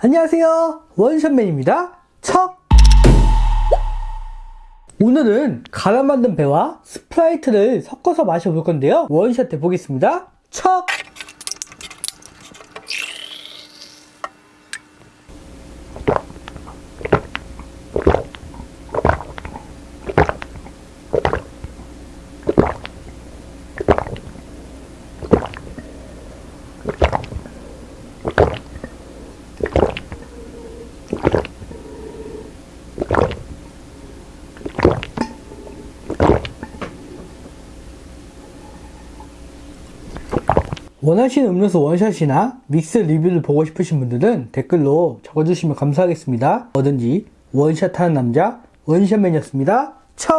안녕하세요. 원샷맨입니다. 척! 오늘은 갈아 만든 배와 스프라이트를 섞어서 마셔볼 건데요. 원샷 해보겠습니다. 척 원하시는 음료수 원샷이나 믹스 리뷰를 보고 싶으신 분들은 댓글로 적어주시면 감사하겠습니다. 뭐든지 원샷하는 남자 원샷맨이었습니다. 척!